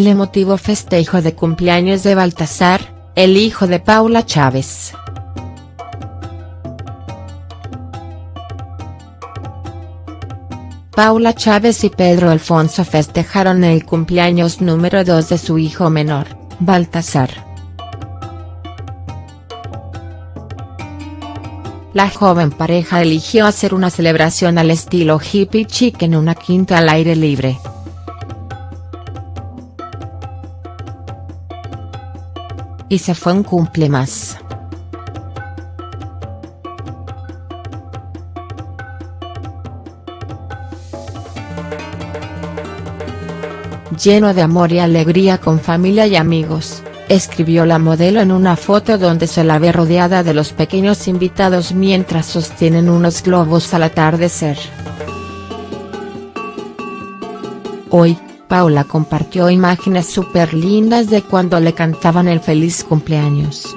el emotivo festejo de cumpleaños de Baltasar, el hijo de Paula Chávez. Paula Chávez y Pedro Alfonso festejaron el cumpleaños número 2 de su hijo menor, Baltasar. La joven pareja eligió hacer una celebración al estilo hippie chic en una quinta al aire libre. Y se fue un cumple más. lleno de amor y alegría con familia y amigos, escribió la modelo en una foto donde se la ve rodeada de los pequeños invitados mientras sostienen unos globos al atardecer. Hoy, Paula compartió imágenes súper lindas de cuando le cantaban el feliz cumpleaños.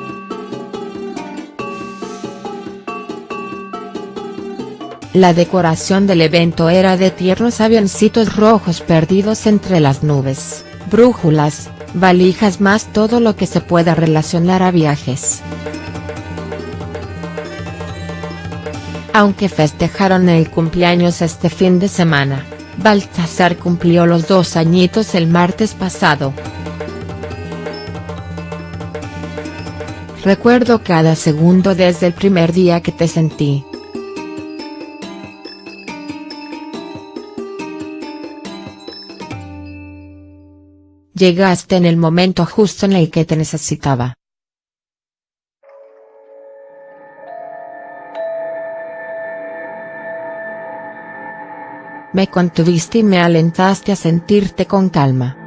La decoración del evento era de tiernos avioncitos rojos perdidos entre las nubes, brújulas, valijas más todo lo que se pueda relacionar a viajes. Aunque festejaron el cumpleaños este fin de semana, Baltasar cumplió los dos añitos el martes pasado. Recuerdo cada segundo desde el primer día que te sentí. Llegaste en el momento justo en el que te necesitaba. Me contuviste y me alentaste a sentirte con calma.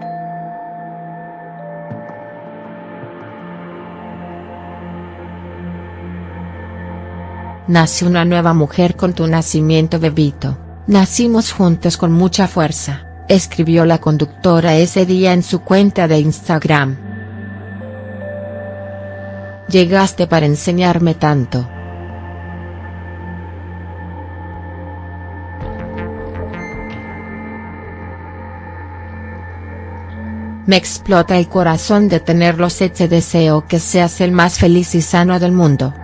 Nace una nueva mujer con tu nacimiento bebito, nacimos juntos con mucha fuerza escribió la conductora ese día en su cuenta de Instagram. Llegaste para enseñarme tanto. Me explota el corazón de tenerlos y te deseo que seas el más feliz y sano del mundo.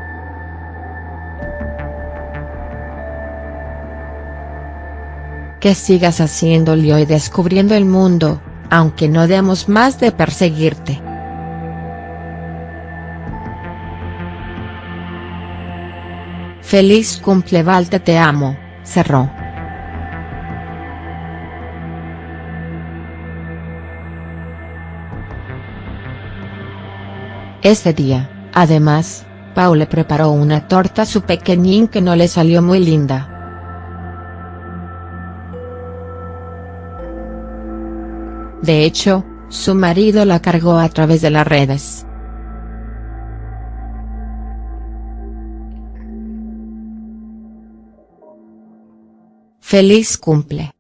que sigas haciéndolo y descubriendo el mundo, aunque no demos más de perseguirte. Feliz cumple Valte te amo, cerró. Ese día, además, Paule preparó una torta a su pequeñín que no le salió muy linda. De hecho, su marido la cargó a través de las redes. Feliz cumple.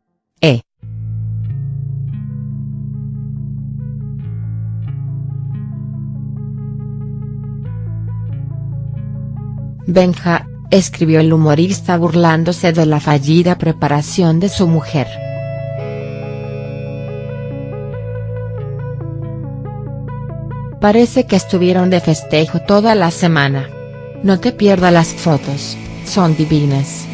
Benja, escribió el humorista burlándose de la fallida preparación de su mujer. Parece que estuvieron de festejo toda la semana. No te pierdas las fotos, son divinas.